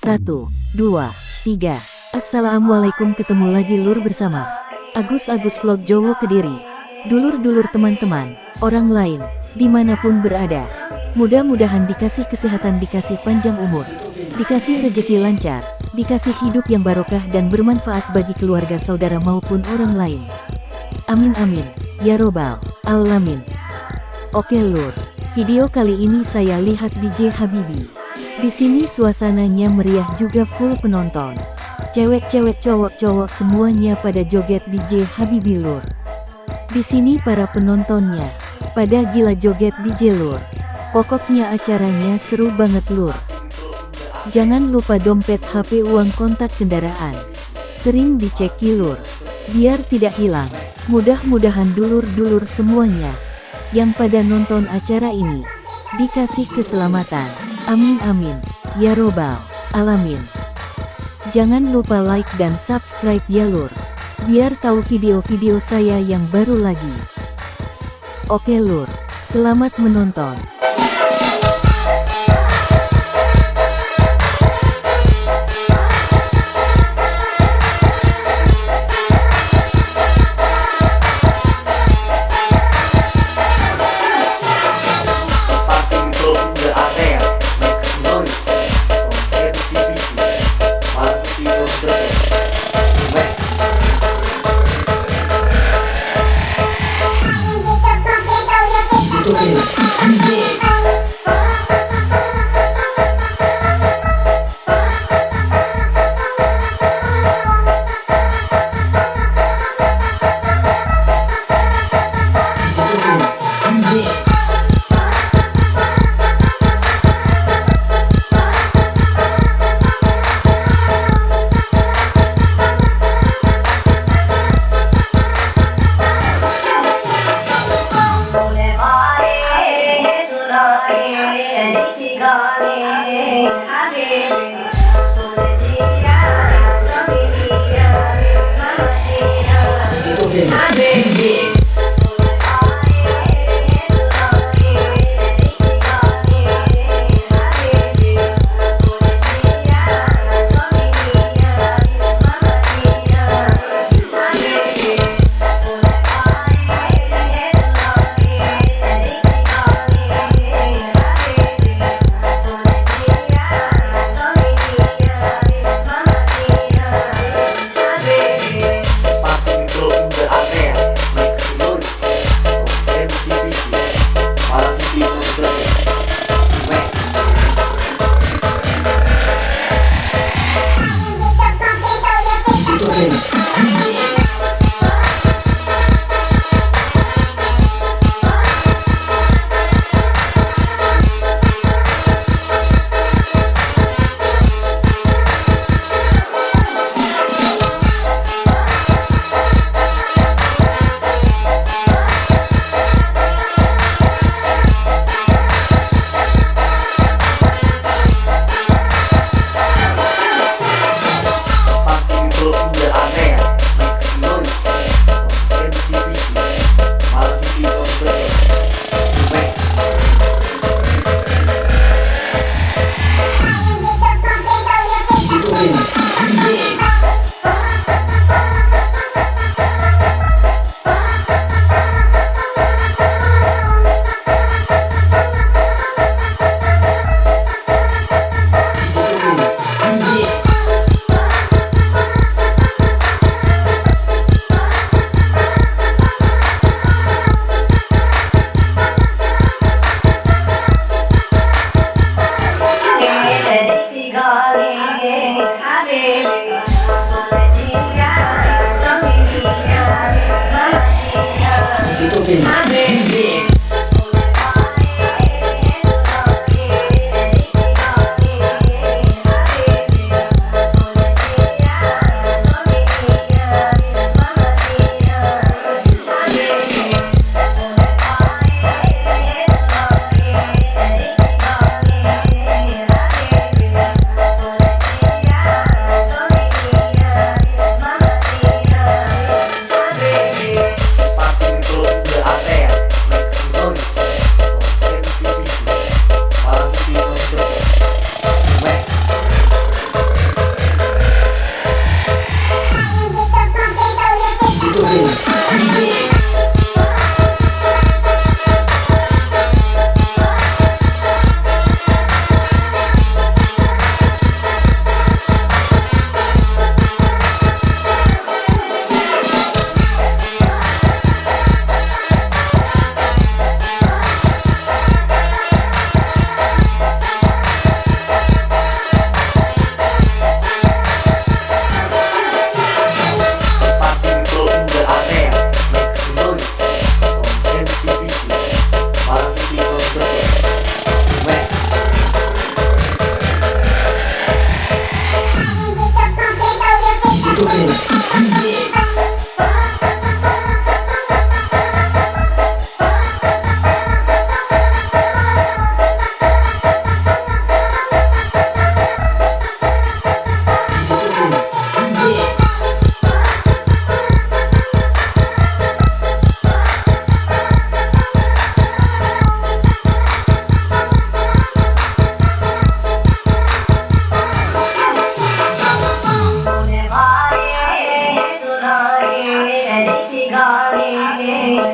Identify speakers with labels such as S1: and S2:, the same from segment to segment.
S1: Satu, dua, tiga. Assalamualaikum ketemu lagi lur bersama Agus-Agus Vlog Jowo Kediri. Dulur-dulur teman-teman, orang lain, di mana pun berada. Mudah-mudahan dikasih kesehatan, dikasih panjang umur, dikasih rejeki lancar, dikasih hidup yang barokah dan bermanfaat bagi keluarga saudara maupun orang lain. Amin amin, ya robbal alamin. Oke lur, video kali ini saya lihat DJ Habibi. Di sini suasananya meriah juga full penonton. Cewek-cewek cowok-cowok semuanya pada joget DJ Habibi Lur. Di sini para penontonnya pada gila joget DJ Lur. Pokoknya acaranya seru banget Lur. Jangan lupa dompet HP uang kontak kendaraan. Sering dicek Lur. Biar tidak hilang. Mudah-mudahan dulur-dulur semuanya yang pada nonton acara ini dikasih keselamatan. Amin amin. Ya robbal alamin. Jangan lupa like dan subscribe ya lur. Biar tahu video-video saya yang baru lagi. Oke lur, selamat menonton.
S2: you good. 아, 네. 네. Tito Bro.
S1: गाने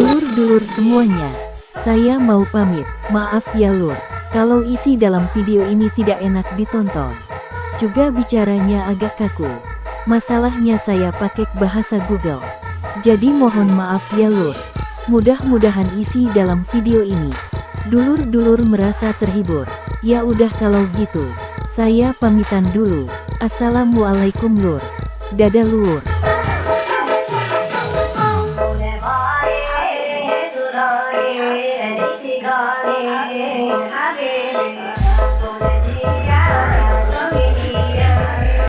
S1: Dulur-dulur semuanya, saya mau pamit. Maaf ya lur, kalau isi dalam video ini tidak enak ditonton. Juga bicaranya agak kaku. Masalahnya saya pakai bahasa Google. Jadi mohon maaf ya lur. Mudah-mudahan isi dalam video ini. Dulur-dulur merasa terhibur. Ya udah kalau gitu. Saya pamitan dulu. Assalamualaikum lur. Dadah lur.